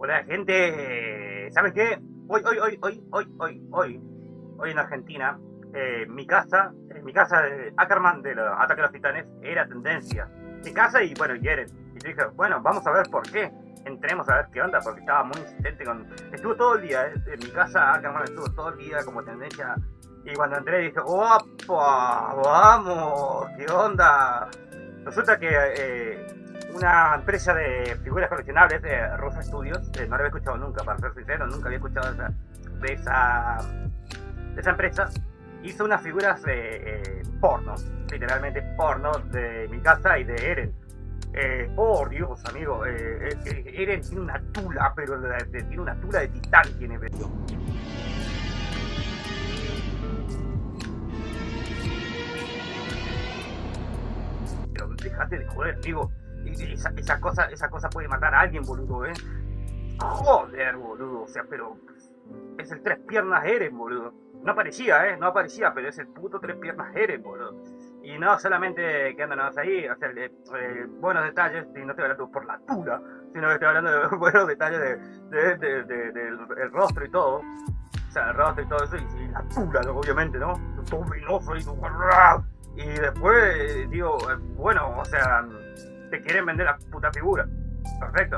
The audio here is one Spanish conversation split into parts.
Hola gente, ¿saben qué? Hoy, hoy, hoy, hoy, hoy, hoy, hoy, hoy en Argentina, eh, mi casa, eh, mi casa de Ackerman de los Ataque a los Titanes era tendencia. Mi casa y bueno, y Eren. Y yo dije, bueno, vamos a ver por qué. Entremos a ver qué onda, porque estaba muy insistente con... Estuvo todo el día, eh, en mi casa Ackerman estuvo todo el día como tendencia. Y cuando entré dije, ¡opa! ¡Vamos! ¿Qué onda? Resulta que eh, una empresa de figuras coleccionables, de Rosa Studios, eh, no la había escuchado nunca, para ser sincero, nunca había escuchado de esa, de esa, empresa, hizo unas figuras eh, porno, literalmente porno, de mi casa y de Eren. Eh, por Dios, amigo, eh, eh, Eren tiene una tula, pero tiene una tula de titán, tiene pero- déjate de joder, amigo. Esa, esa cosa, esa puede matar a alguien, boludo, ¿eh? Joder, boludo. O sea, pero es el tres piernas Eren, boludo. No aparecía, ¿eh? No aparecía, pero es el puto tres piernas Eren, boludo. Y no solamente que andan ahí, o sea, eh, buenos detalles, y no estoy hablando por la tula, sino que estoy hablando de buenos detalles de, de- de- de- del el rostro y todo. O sea, el rostro y todo eso, y, la ¿no? obviamente, ¿no? Todo... Y después, eh, digo, eh, bueno, o sea, te quieren vender la puta figura. Perfecto.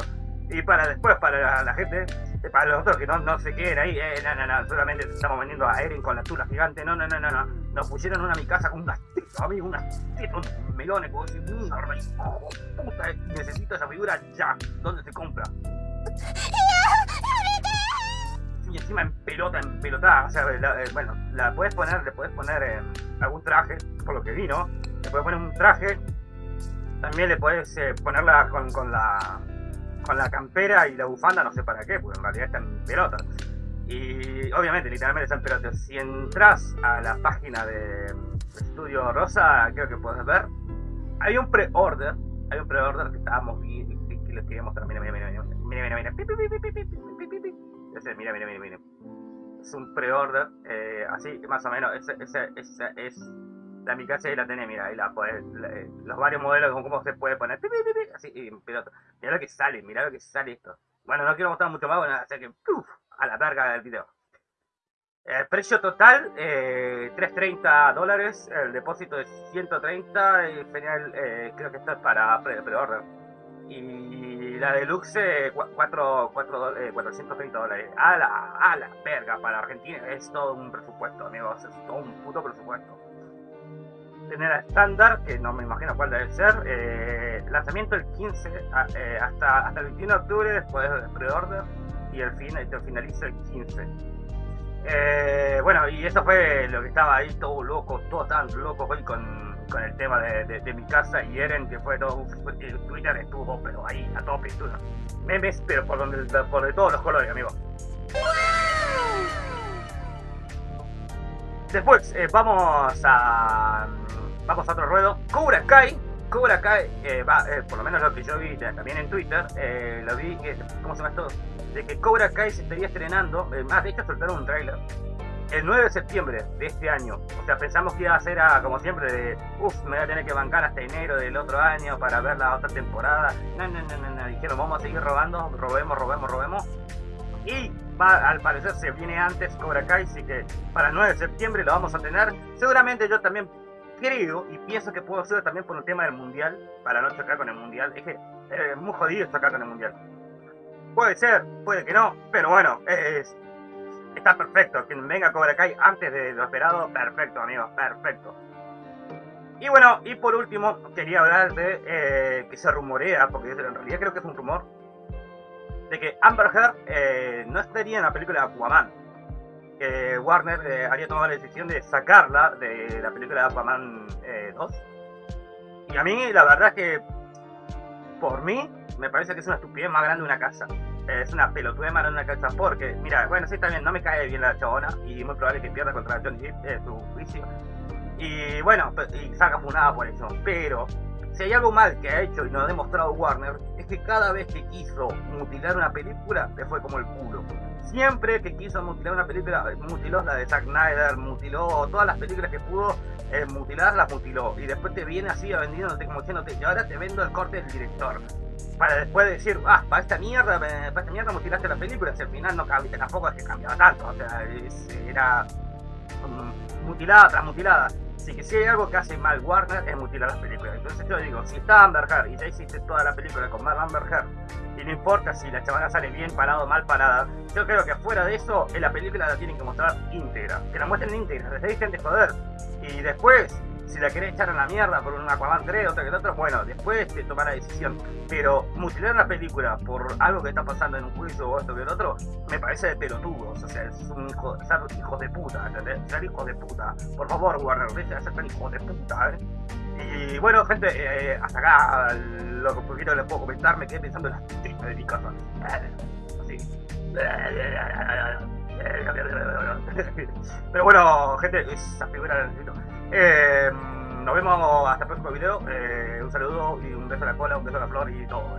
Y para después, para la, gente, para los otros que no, no se queden ahí, eh, no, no, no, solamente estamos vendiendo a Eren con la tula gigante, no, no, no, no, no. Nos pusieron una a mi casa con unas tetas, amigo, unas tetas, unos melones, como decir, puta, eh, necesito esa figura ya. ¿Dónde se compra? Y encima en pelota, en pelotada, o sea, la- eh, bueno, la puedes poner, le puedes poner eh, algún traje, por lo que vi, ¿no? Le puedes poner un traje, también le puedes eh, ponerla con, con la con la campera y la bufanda, no sé para qué, porque en realidad está en pelota. Y obviamente, literalmente está en pelota. Si entras a la página de Estudio Rosa, creo que puedes ver, hay un pre-order, hay un pre-order que estábamos viendo, que, les quería mostrar, mira, mira, mira, mira, mira, mira, mira, mira, mira, mira. Es un pre-order, eh, así, más o menos, ese es la y la tenés, mira, ahí la la- eh, los varios modelos, con cómo se puede poner, así, y pelota. Mira lo que sale, mira lo que sale esto. Bueno, no quiero mostrar mucho más, bueno, así que, ¡puf! a la verga del video. El precio total, eh, 330 dólares, el depósito es 130, y genial, eh, creo que esto es para pre- pre-order. Y la deluxe, eh, cua- cuatro- cuatro do- eh, 430 dólares. A la, a la verga, para Argentina es todo un presupuesto, amigos, es todo un puto presupuesto. Tener a estándar, que no me imagino cuál debe ser, eh, lanzamiento el 15, a- eh, hasta, hasta el 21 de octubre, después del pre-order, y el fin, te finaliza el 15. Eh, bueno, y eso fue lo que estaba ahí todo loco, todo tan loco hoy con, con el tema de, de- mi casa y Eren, que fue todo, Twitter estuvo, pero ahí, a tope, memes, pero por, donde, por de todos los colores, amigo. Después, eh, vamos a vamos a otro ruedo. Cobra Kai, Cobra Kai, eh, va, eh, por lo menos lo que yo vi eh, también en Twitter, eh, lo vi, que, ¿cómo se llama esto? De que Cobra Kai se estaría estrenando, eh, más de hecho soltaron un tráiler, el 9 de septiembre de este año. O sea, pensamos que iba a ser a, como siempre de, uff, me voy a tener que bancar hasta enero del otro año para ver la otra temporada. No, no, no, no, dijeron, vamos a seguir robando, robemos, robemos, robemos. Y al parecer se viene antes Cobra Kai, así que para el 9 de septiembre lo vamos a tener. Seguramente yo también creo y pienso que puedo ser también por el tema del mundial, para no chocar con el mundial. Es que eh, es muy jodido chocar con el mundial. Puede ser, puede que no, pero bueno, es, está perfecto. Que venga Cobra Kai antes de lo esperado, perfecto, amigos, perfecto. Y bueno, y por último, quería hablar de eh, que se rumorea, porque en realidad creo que es un rumor, de que Amber Heard eh, no estaría en la película de Aquaman. Que Warner eh, había tomado la decisión de sacarla de la película de Aquaman eh, 2. Y a mí, la verdad es que, por mí, me parece que es una estupidez más grande una casa. Eh, es una pelotudez más grande una casa porque, mira, bueno, sí, también no me cae bien la chabona y muy probable que pierda contra Johnny Depp eh, su juicio. Y bueno, pe- y saca funada por eso. Pero si hay algo mal que ha hecho y nos ha demostrado Warner, es que cada vez que quiso mutilar una película, le fue como el culo. Siempre que quiso mutilar una película, mutiló la de Zack Snyder, mutiló todas las películas que pudo eh, mutilar, las mutiló. Y después te viene así vendiéndote como diciéndote, y ahora te vendo el corte del director. para después decir, ah, para esta mierda, para esta mierda mutilaste la película, si al final no cambia, tampoco es que cambiaba tanto, o sea, era mutilada tras mutilada. Así que si hay algo que hace mal Warner es mutilar las películas. Entonces yo digo, si está Amber Heard y ya hiciste toda la película con Amber Heard y no importa si la chavana sale bien parada o mal parada, yo creo que fuera de eso, en la película la tienen que mostrar íntegra. Que la muestren íntegra, les dejen de joder. Y después, si la querés echar a la mierda por un Aquaman 3, otro que el otro, bueno, después te toma la decisión. Pero mutilar la película por algo que está pasando en un juicio o esto que el otro, me parece de pelotudos. O sea, es un hijo, ser hijos de puta, ¿entendés? Ser hijos de puta. Por favor, Warner, deja de ser tan hijos de puta, ¿eh? Y bueno, gente, eh, hasta acá lo que poquito les puedo comentar, me quedé pensando en las tripas de mi. Así. Pero bueno, gente, esa figura la necesito. Eh, nos vemos hasta el próximo video. Eh, un saludo y un beso a la cola, un beso a la flor y todo.